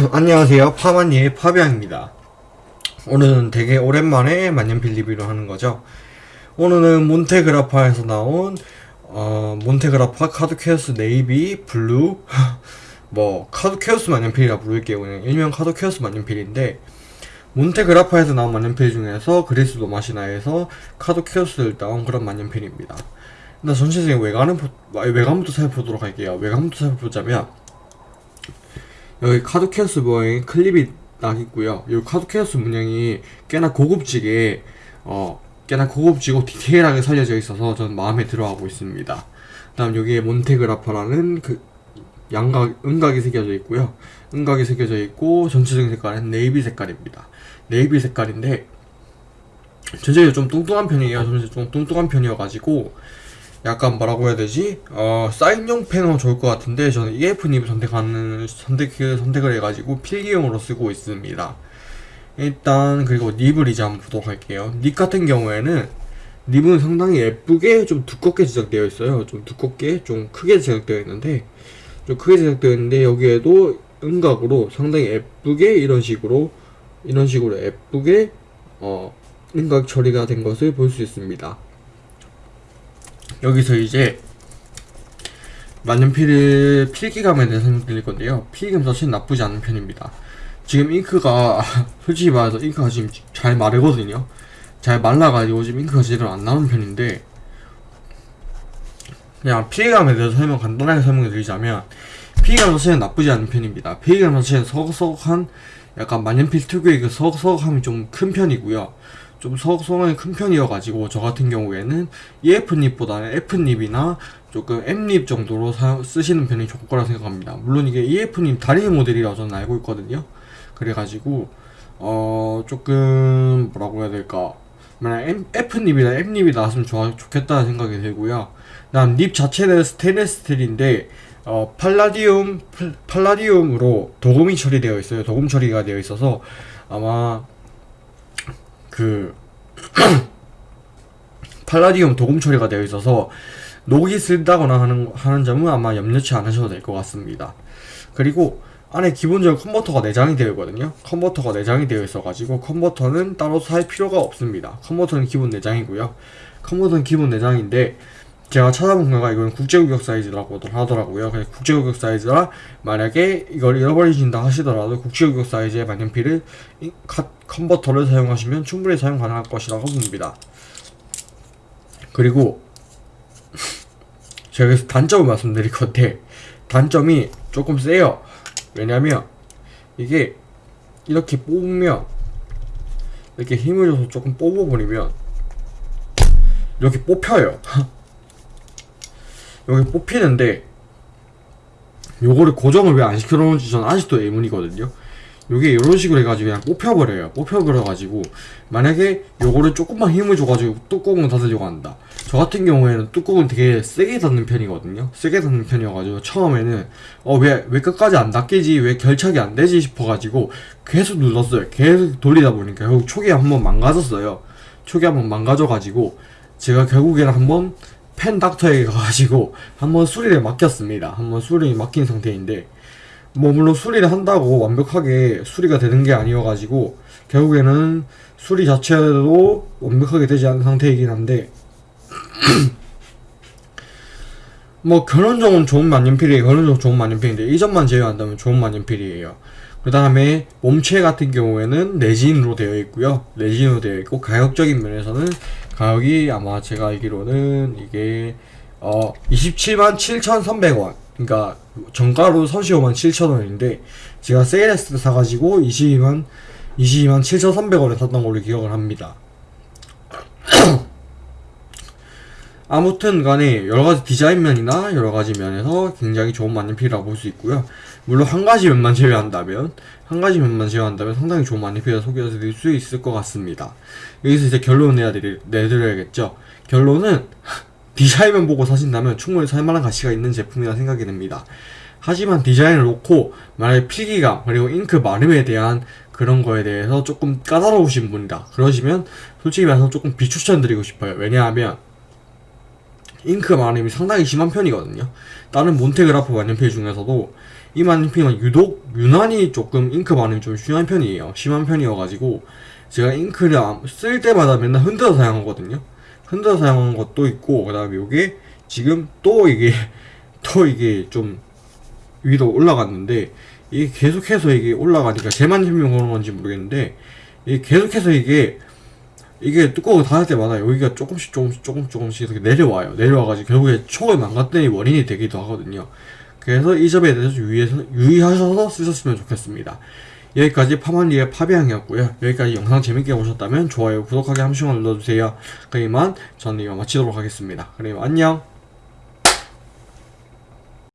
안녕하세요. 파마니의 파비앙입니다. 오늘은 되게 오랜만에 만년필 리뷰를 하는 거죠. 오늘은 몬테그라파에서 나온 어, 몬테그라파 카두케우스 네이비 블루 뭐 카두케우스 만년필이라 부를게요. 그냥 일명 카두케우스 만년필인데 몬테그라파에서 나온 만년필 중에서 그리스 로마 신화에서 카두케우스를 따온 그런 만년필입니다. 일단 전체적인 외관은 보- 외관부터 살펴보도록 할게요. 외관부터 살펴보자면 여기 카두케우스 모양의 클립이 딱 있고요. 이 카두케우스 문양이 꽤나 고급지게 어 꽤나 고급지고 디테일하게 살려져 있어서 저는 마음에 들어하고 있습니다. 다음 여기에 몬테그라파라는 그 양각 음각이 새겨져 있고요. 음각이 새겨져 있고 전체적인 색깔은 네이비 색깔입니다. 네이비 색깔인데 전체적으로 좀 뚱뚱한 편이에요. 전체 좀 뚱뚱한 편이어가지고 약간 뭐라고 해야 되지? 어, 사인용 펜은 좋을 것 같은데 저는 EF nib을 선택하는 선택 선택을 해가지고 필기용으로 쓰고 있습니다. 일단 그리고 닙을 이제 한번 보도록 할게요. 닙 같은 경우에는 닙은 상당히 예쁘게 좀 두껍게 제작되어 있어요. 좀 두껍게 좀 크게 제작되어 있는데 좀 크게 제작되어 있는데 여기에도 음각으로 상당히 예쁘게 이런 식으로 이런 식으로 예쁘게 어 음각 처리가 된 것을 볼 수 있습니다. 여기서 이제 만년필을 필기감에 대해서 설명드릴 건데요. 필기감 자체는 나쁘지 않은 편입니다. 지금 잉크가 솔직히 말해서 잉크가 지금 잘 마르거든요. 잘 말라가지고 지금 잉크가 제대로 안 나오는 편인데 그냥 필기감에 대해서 설명 간단하게 설명해 드리자면 필기감 자체는 나쁘지 않은 편입니다. 필기감 자체는 서걱서걱한 약간 만년필 특유의 그 서걱서걱함이 좀 큰 편이고요. 좀 서걱서걱하게 큰 편이어가지고 저 같은 경우에는 EF닙보다는 F닙이나 조금 M닙 정도로 사- 쓰시는 편이 좋을 거라 생각합니다. 물론 이게 EF닙 다리 모델이라고 저는 알고 있거든요. 그래가지고 어 조금 뭐라고 해야 될까 만약 F닙이나 M닙이 나왔으면 좋아, 좋겠다는 생각이 들고요. 다음 닙 자체는 스테인리스 스틸인데 어, 팔라디움 팔- 팔라디움으로 도금이 처리되어 있어요. 도금 처리가 되어 있어서 아마 그 팔라디움 도금 처리가 되어 있어서 녹이 슬다거나 하는 하는 점은 아마 염려치 않으셔도 될 것 같습니다. 그리고 안에 기본적으로 컨버터가 내장이 되어 있거든요. 컨버터가 내장이 되어 있어가지고 컨버터는 따로 살 필요가 없습니다. 컨버터는 기본 내장이고요. 컨버터는 기본 내장인데 제가 찾아본 결과 이건 국제규격 사이즈라고 하더라고요. 그래서 국제규격 사이즈라 만약에 이걸 잃어버리신다 하시더라도 국제규격 사이즈의 만년필을 컨버터를 사용하시면 충분히 사용 가능할 것이라고 봅니다. 그리고 제가 여기서 단점을 말씀드릴 건데 단점이 조금 세요. 왜냐면 이게 이렇게 뽑으면 이렇게 힘을 줘서 조금 뽑아버리면 이렇게 뽑혀요. 여기 뽑히는데 요거를 고정을 왜 안 시켜놓은지 저는 아직도 의문이거든요. 요게 이런 식으로 해가지고 그냥 뽑혀버려요. 뽑혀버려가지고 만약에 요거를 조금만 힘을 줘가지고 뚜껑을 닫으려고 한다. 저 같은 경우에는 뚜껑을 되게 세게 닫는 편이거든요. 세게 닫는 편이어가지고 처음에는 어왜왜 끝까지 안 닫히지 왜 결착이 안 되지 싶어가지고 계속 눌렀어요. 계속 돌리다 보니까 결국 초기에 한번 망가졌어요. 초기에 한번 망가져가지고 제가 결국에는 한번 펜 닥터에 가가지고 한번 수리를 맡겼습니다. 한번 수리를 맡긴 상태인데 뭐 물론 수리를 한다고 완벽하게 수리가 되는 게 아니어가지고 결국에는 수리 자체도 완벽하게 되지 않은 상태이긴 한데 뭐 결론적으로 좋은 만년필이에요. 결론적으로 좋은 만년필인데 이 점만 제외한다면 좋은 만년필이에요. 그 다음에 몸체 같은 경우에는 레진으로 되어 있고요. 레진으로 되어 있고 가격적인 면에서는 가격이 아마 제가 알기로는 이게 어 27만 7,300원. 그러니까 정가로 35만 7천원인데 제가 세일했을 때 사가지고 22만 22만 7,300원에 샀던 걸로 기억을 합니다. 아무튼 간에 여러가지 디자인 면이나 여러가지 면에서 굉장히 좋은 만년필이라고 볼 수 있고요. 물론 한 가지 면만 제외한다면, 한 가지 면만 제외한다면 상당히 좋은 만년필을 소개해 드릴 수 있을 것 같습니다. 여기서 이제 결론을 내야 드리, 내드려야겠죠. 결론은 디자인만 보고 사신다면 충분히 살만한 가치가 있는 제품이라 생각이 듭니다. 하지만 디자인을 놓고 만약에 필기감 그리고 잉크 마름에 대한 그런 거에 대해서 조금 까다로우신 분이다. 그러시면 솔직히 말해서 조금 비추천드리고 싶어요. 왜냐하면 잉크 마름이 상당히 심한 편이거든요. 다른 몬테그라파 만년필 중에서도 이 만년필은 유독 유난히 조금 잉크 마름이 좀 심한 편이에요. 심한 편이어가지고 제가 잉크를 안- 쓸 때마다 맨날 흔들어 사용하거든요. 흔들어 사용한 것도 있고 그 다음에 이게 지금 또 이게 또 이게 좀 위로 올라갔는데 이게 계속해서 이게 올라가니까 제만 힘이 그런 건지 모르겠는데 이게 계속해서 이게 이게 뚜껑을 닫을 때마다 여기가 조금씩 조금씩 조금 조금씩 이렇게 내려와요. 내려와가지고 결국에 촉을 망가뜨리 원인이 되기도 하거든요. 그래서 이 점에 대해서 유의해서, 유의하셔서 쓰셨으면 좋겠습니다. 여기까지 파만리의 파비앙이었고요. 여기까지 영상 재밌게 보셨다면 좋아요, 구독하기 한 번씩만 눌러주세요. 그럼 이만 저는 이만 마치도록 하겠습니다. 그럼 안녕!